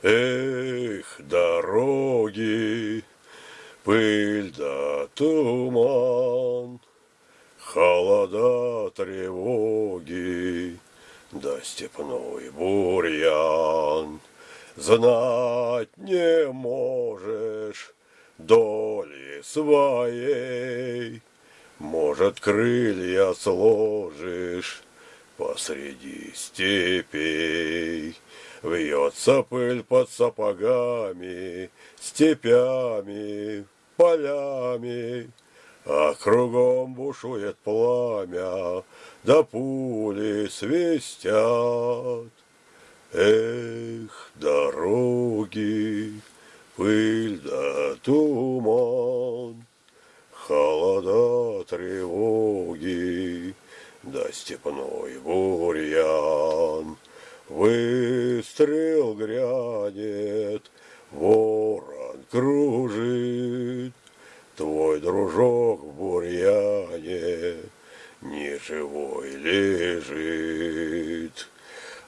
Эх, дороги, пыль да туман, Холода, тревоги, да степной бурьян. Знать не можешь доли своей, Может, крылья сложишь посреди степей. Вьется пыль под сапогами, степями, полями, А кругом бушует пламя, да пули свистят. Эх, дороги, пыль да туман, Холода, тревоги, степной бурьян. Выстрел грянет, ворон кружит, Твой дружок в бурьяне не живой лежит.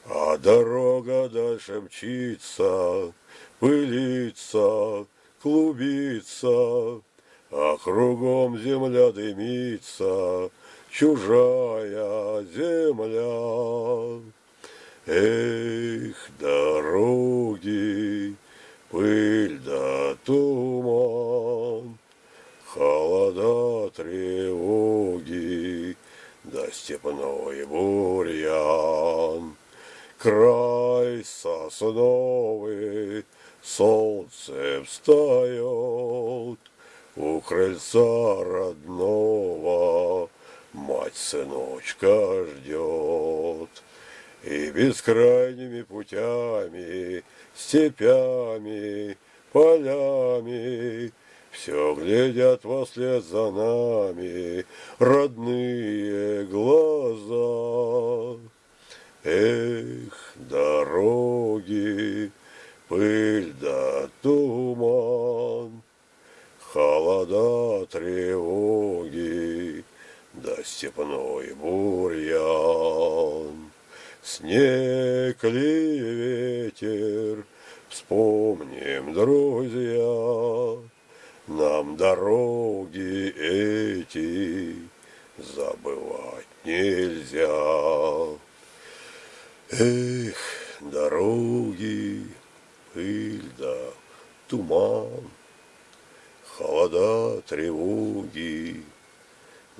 А дорога дальше мчится, пылится, клубится, А кругом земля дымится, чужая земля. Эх, дороги, пыль да туман, Холода, тревоги, да степной бурьян. Край сосновый, солнце встает, У крыльца родного мать сыночка ждет. И бескрайними путями, степями, полями Все глядят вслед за нами родные глаза. Эх, дороги, пыль да туман, Холода, тревоги, да степной бурьян. Снег ли ветер, вспомним, друзья, Нам дороги эти забывать нельзя. Эх, дороги, пыль да туман, Холода, тревоги,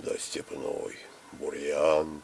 да степной бурьян.